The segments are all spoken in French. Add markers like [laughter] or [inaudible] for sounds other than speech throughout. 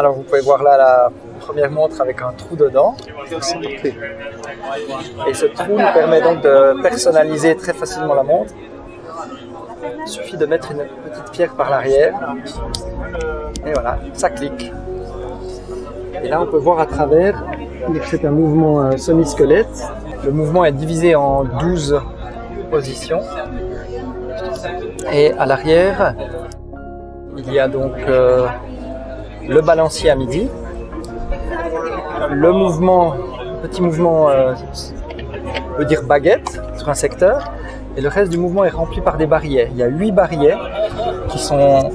Alors vous pouvez voir là la première montre avec un trou dedans. Et ce trou nous permet donc de personnaliser très facilement la montre. Il suffit de mettre une petite pierre par l'arrière. Et voilà, ça clique. Et là on peut voir à travers, c'est un mouvement euh, semi-squelette. Le mouvement est divisé en 12 positions. Et à l'arrière, il y a donc euh, le balancier à midi, le mouvement, petit mouvement, euh, on peut dire baguette sur un secteur, et le reste du mouvement est rempli par des barillets. Il y a huit barillets qui sont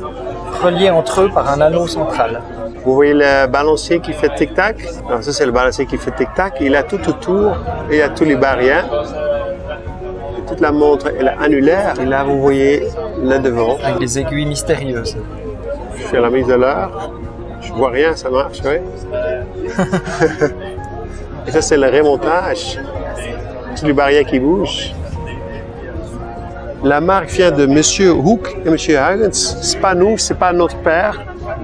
reliés entre eux par un anneau central. Vous voyez le balancier qui fait tic-tac? Ça, c'est le balancier qui fait tic-tac. Il a tout autour, il y a tous les barillets. Toute la montre est annulaire. Et là, vous voyez le devant. Avec des aiguilles mystérieuses. Fais la mise de l'heure. Je vois rien, ça marche, [laughs] et ça, c'est le remontage. Tous les barrières qui bougent. La marque vient de Monsieur Hook et Monsieur Huygens. C'est pas nous, c'est pas notre père,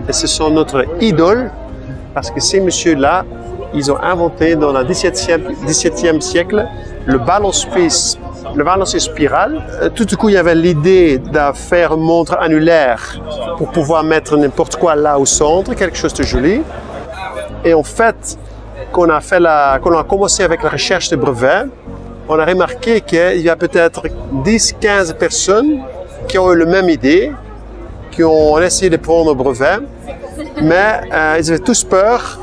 et ce sont notre idole, parce que ces messieurs-là, ils ont inventé dans le 17e, siècle le balance le balancier spirale. Euh, tout à coup, il y avait l'idée de faire une montre annulaire pour pouvoir mettre n'importe quoi là au centre, quelque chose de joli. Et en fait, qu'on a, fait la, a commencé avec la recherche de brevets, on a remarqué qu'il y a peut-être 10-15 personnes qui ont eu la même idée, qui ont essayé de prendre le brevet, mais euh, ils avaient tous peur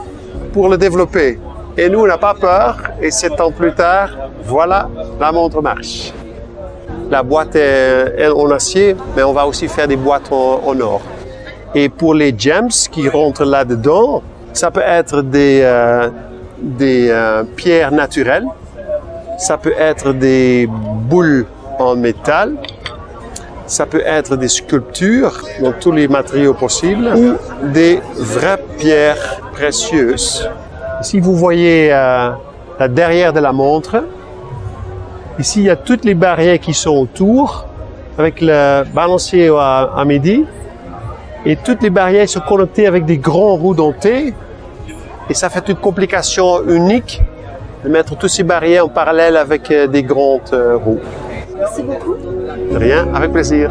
pour le développer. Et nous, on n'a pas peur, et sept ans plus tard, voilà, la montre marche. La boîte est en acier, mais on va aussi faire des boîtes en, or. Et pour les gems qui rentrent là-dedans, ça peut être des, euh, euh, pierres naturelles, ça peut être des boules en métal, ça peut être des sculptures dans tous les matériaux possibles ou des vraies pierres précieuses. Si vous voyez euh, la derrière de la montre, ici il y a toutes les barrières qui sont autour avec le balancier à, à midi et toutes les barrières sont connectées avec des grands roues dentées et ça fait une complication unique de mettre toutes ces barrières en parallèle avec euh, des grandes euh, roues. Merci beaucoup. De rien, avec plaisir.